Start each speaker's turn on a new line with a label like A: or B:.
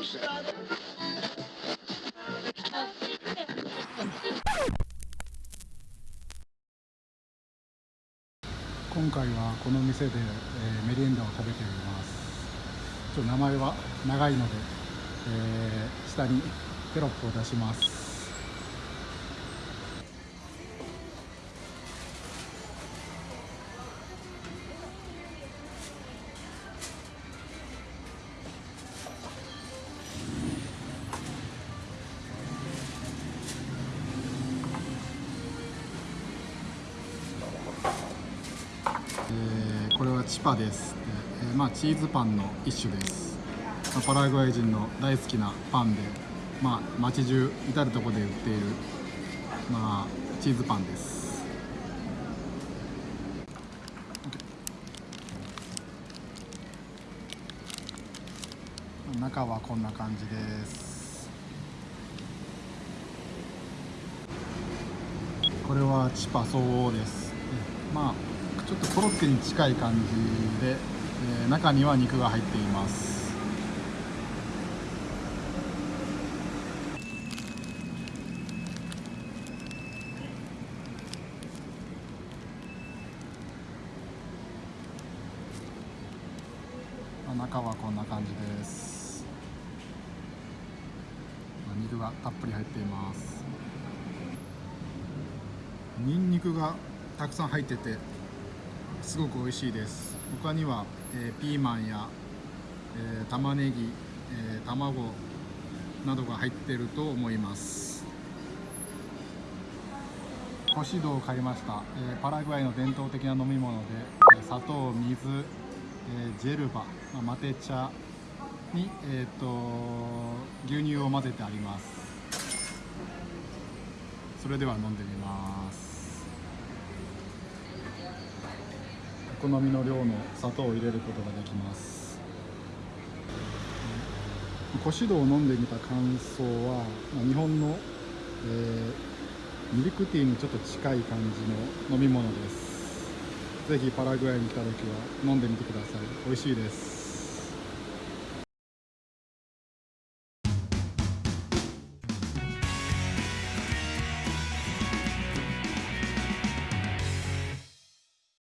A: 今回はこの店で、えーメリエンダを食べています。ちょっと名前は長いので、えー下にテロップを出します。えーこれはチパです、えーまあ、チーズパンの一種です、まあパラグアイ人の大好きなパンで、まあ、街中至る所で売っている、まあ、チーズパンです。中はこんな感じです。これはチパ総合です。まあちょっとコロッケに近い感じで、えー中には肉が入っています。あ中はこんな感じです。まあ肉がたっぷり入っています。ニンニクがたくさん入っててすごく美味しいです。他には、えーピーマンや、えー玉ねぎ、えー卵などが入ってると思います。干し豆を買いました、えーパラグアイの伝統的な飲み物で、え砂糖水、えージェルバ、まあマテ茶に、えー、と牛乳を混ぜてあります。それでは飲んでみます。好みの量の砂糖を入れることができます。古酒道を飲んでみた感想は、ま日本の、えーミルクティーにちょっと近い感じの飲み物です。ぜひパラグアイに来た時は飲んでみてください。美味しいです。